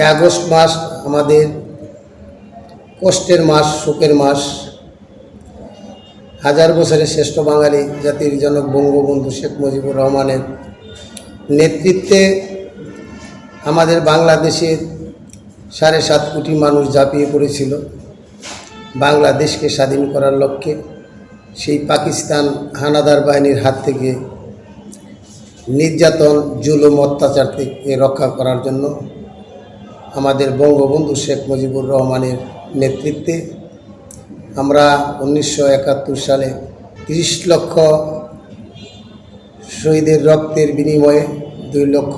August মাস আমাদের কষ্টের মাস, শোকের মাস। হাজার বছরের শ্রেষ্ঠ বাঙালি জাতির জনক বঙ্গবন্ধু শেখ মুজিবুর রহমানের নেতৃত্বে আমাদের বাংলাদেশের সাড়ে সাত কোটি মানুষ ঝাঁপিয়ে পড়েছিল। বাংলাদেশকে স্বাধীন করার লক্ষ্যে সেই পাকিস্তান হানাদার বাহিনীর হাত থেকে নির্যাতন, জুলুম অত্যাচার থেকে রক্ষা করার জন্য আমাদের বঙ্গবন্ধু শেখ মুজিবুর রহমানের নেতৃত্বে আমরা উনিশশো একাত্তর সালে তিরিশ লক্ষ শহীদের রক্তের বিনিময়ে দুই লক্ষ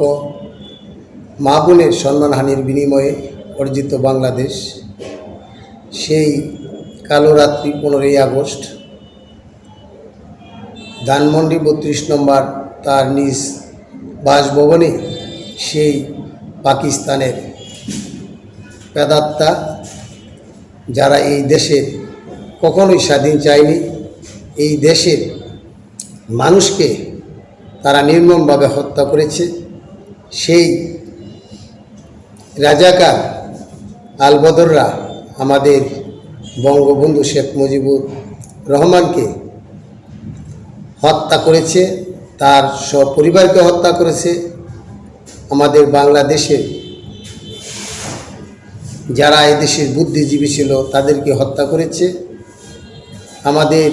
মা বোনের সম্মানহানির বিনিময়ে অর্জিত বাংলাদেশ, সেই কালো রাত্রি পনেরোই আগস্ট ধানমন্ডি বত্রিশ নম্বর তার নিজ বাসভবনে সেই পাকিস্তানের পেদাত্তা যারা এই দেশের কখনোই স্বাধীন চায়নি, এই দেশের মানুষকে তারা নির্মমভাবে হত্যা করেছে। সেই রাজাকার আলবদররা আমাদের বঙ্গবন্ধু শেখ মুজিবুর রহমানকে হত্যা করেছে, তার সপরিবারকে হত্যা করেছে। আমাদের বাংলাদেশের যারা এদেশের বুদ্ধিজীবী ছিল তাদেরকে হত্যা করেছে। আমাদের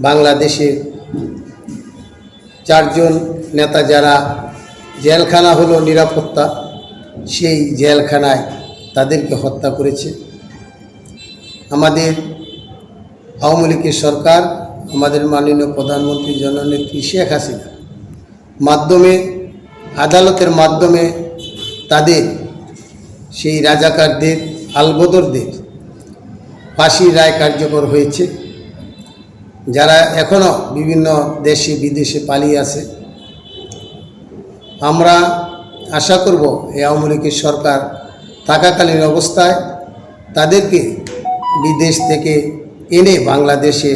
বাংলাদেশের চারজন নেতা যারা জেলখানা হলো নিরাপত্তা, সেই জেলখানায় তাদেরকে হত্যা করেছে। আমাদের আওয়ামী লীগের সরকার, আমাদের মাননীয় প্রধানমন্ত্রী জননেত্রী শেখ হাসিনা মাধ্যমে, আদালতের মাধ্যমে তাদের সেই রাজাকারদের, আলবদরদের ফাঁসির রায় কার্যকর হয়েছে। যারা এখনও বিভিন্ন দেশে, বিদেশে পালিয়ে আছে, আমরা আশা করব এই আওয়ামী লীগের সরকার থাকাকালীন অবস্থায় তাদেরকে বিদেশ থেকে এনে বাংলাদেশে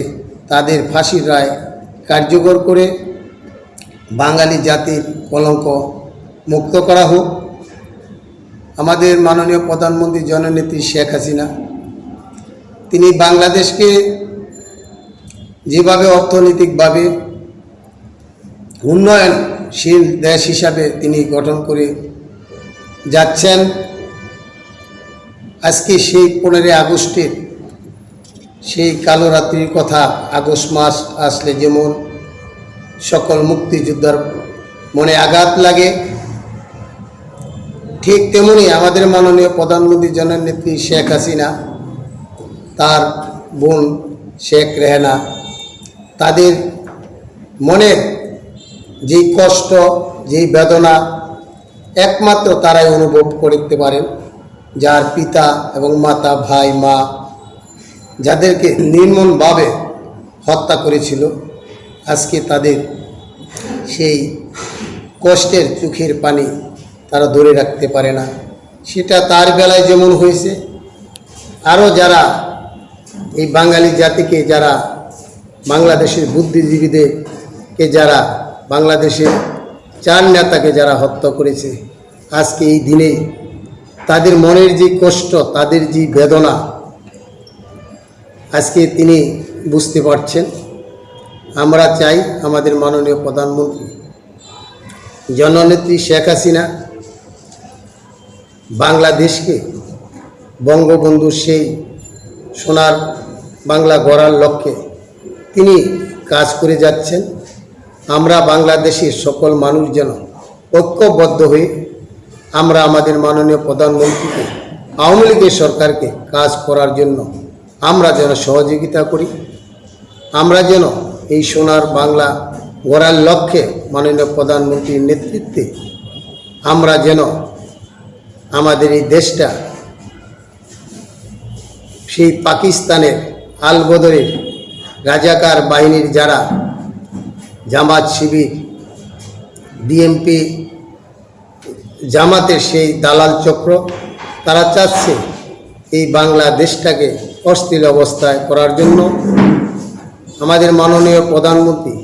তাদের ফাঁসির রায় কার্যকর করে বাঙালি জাতির কলঙ্ক মুক্ত করা হোক। আমাদের মাননীয় প্রধানমন্ত্রী জননেত্রী শেখ হাসিনা, তিনি বাংলাদেশকে যেভাবে অর্থনৈতিকভাবে উন্নয়নশীল দেশ হিসাবে তিনি গঠন করে যাচ্ছেন, আজকে সেই পনেরোই আগস্টের সেই কালো রাত্রির কথা আগস্ট মাস আসলে যেমন সকল মুক্তিযোদ্ধার মনে আঘাত লাগে ঠিক তেমনি আমাদের মাননীয় প্রধানমন্ত্রী জননেত্রী শেখ হাসিনা, তার বোন শেখ রেহানা, তাদের মনের যেই কষ্ট, যেই বেদনা, একমাত্র তারাই অনুভব করতে পারেন, যার পিতা এবং মাতা, ভাই, মা, যাদেরকে নির্মমভাবে হত্যা করেছিল, আজকে তাদের সেই কষ্টের চোখের পানি তারা ধরে রাখতে পারে না। সেটা তার বেলায় যেমন হয়েছে, আরও যারা এই বাঙালি জাতিকে যারা বাংলাদেশের বুদ্ধিজীবীদেরকে যারা বাংলাদেশের চার নেতাকে যারা হত্যা করেছে, আজকে এই দিনে তাদের মনের যে কষ্ট, তাদের যে বেদনা, আজকে তিনি বুঝতে পারছেন। আমরা চাই আমাদের মাননীয় প্রধানমন্ত্রী, জননেত্রী শেখ হাসিনা বাংলাদেশকে বঙ্গবন্ধু সেই সোনার বাংলা গড়ার লক্ষ্যে তিনি কাজ করে যাচ্ছেন। আমরা বাংলাদেশের সকল মানুষ যেন ঐক্যবদ্ধ হয়ে আমরা আমাদের মাননীয় প্রধানমন্ত্রীকে, আওয়ামী লীগের সরকারকে কাজ করার জন্য আমরা যেন সহযোগিতা করি। আমরা যেন এই সোনার বাংলা গড়ার লক্ষ্যে মাননীয় প্রধানমন্ত্রীর নেতৃত্বে আমরা যেন আমাদের এই দেশটা, সেই পাকিস্তানের আলবদরের রাজাকার বাহিনীর যারা জামাত শিবির বিএমপি জামাতের সেই দালাল চক্র, তারা চাচ্ছে এই বাংলাদেশটাকে অস্থির অবস্থায় করার জন্য আমাদের মাননীয় প্রধানমন্ত্রী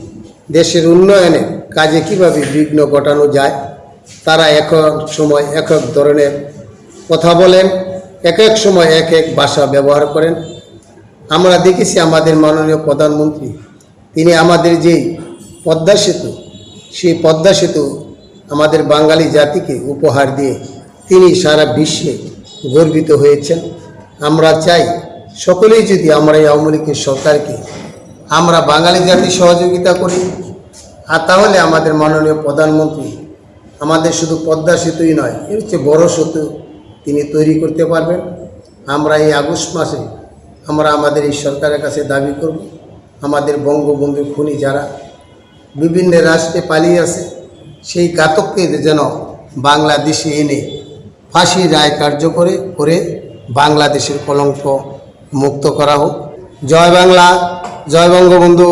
দেশের উন্নয়নে কাজে কীভাবে বিঘ্ন ঘটানো যায় তারা এক এক সময় এক এক ধরনের কথা বলেন এক এক সময় এক এক ভাষা ব্যবহার করেন। আমরা দেখেছি আমাদের মাননীয় প্রধানমন্ত্রী, তিনি আমাদের যে পদ্মা সেতু, সেই পদ্মা সেতু আমাদের বাঙালি জাতিকে উপহার দিয়ে তিনি সারা বিশ্বে গর্বিত হয়েছেন। আমরা চাই সকলেই যদি আমরা এই আওয়ামী লীগের সরকারকে আমরা বাঙালি জাতি সহযোগিতা করি, আর তাহলে আমাদের মাননীয় প্রধানমন্ত্রী আমাদের শুধু পদ্মা সেতুই নয়, এর হচ্ছে বড় সেতু তিনি তৈরি করতে পারবেন। আমরা এই আগস্ট মাসে আমরা আমাদের এই সরকারের কাছে দাবি করব, আমাদের বঙ্গবন্ধু খুনি যারা বিভিন্ন রাষ্ট্রে পালিয়ে আছে, সেই ঘাতককে যেন বাংলাদেশে এনে ফাঁসি রায় কার্যকরে করে বাংলাদেশের কলঙ্ক মুক্ত করা হোক। জয় বাংলা, জয় বঙ্গবন্ধু।